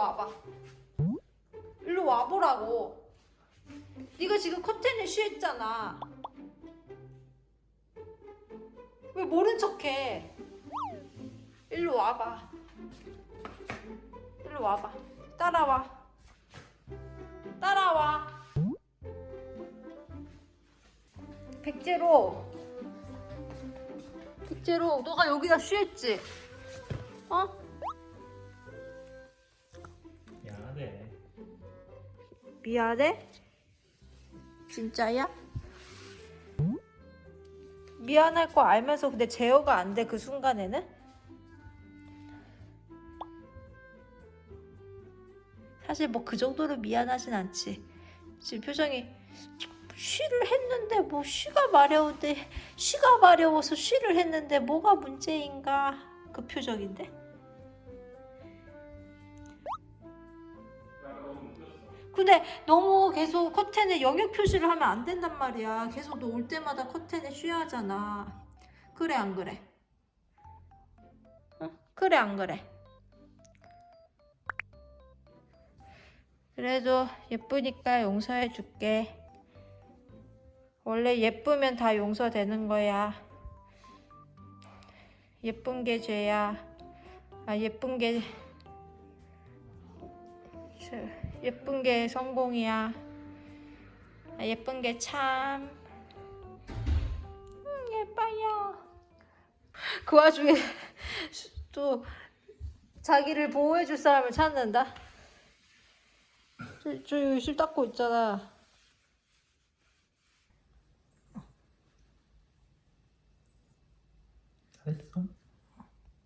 와봐. 일로 와보라고. 네가 지금 커튼에 쉬했잖아. 왜 모른 척해? 일로 와봐. 일로 와봐. 따라와. 따라와. 백제로. 백제로, 너가 여기다 쉬했지? 어? 미안해? 진짜야? 미안할 거 알면서 근데 제어가 안 돼 그 순간에는? 사실 뭐 그 정도로 미안하진 않지 지금 표정이 쉬를 했는데 뭐 쉬가 마려운데 쉬가 마려워서 쉬를 했는데 뭐가 문제인가 그 표정인데 근데 너무 계속 커튼에 영역 표시를 하면 안 된단 말이야. 계속 너 올 때마다 커튼에 쉬하잖아. 그래 안 그래? 응? 그래 안 그래? 그래도 예쁘니까 용서해 줄게. 원래 예쁘면 다 용서되는 거야. 예쁜 게 죄야. 아 예쁜 게 죄- 예쁜 게 성공이야. 아, 예쁜 게 참. 음, 예뻐요. 그 와중에 또 자기를 보호해줄 사람을 찾는다. 저, 저 열심히 닦고 있잖아. 잘했어.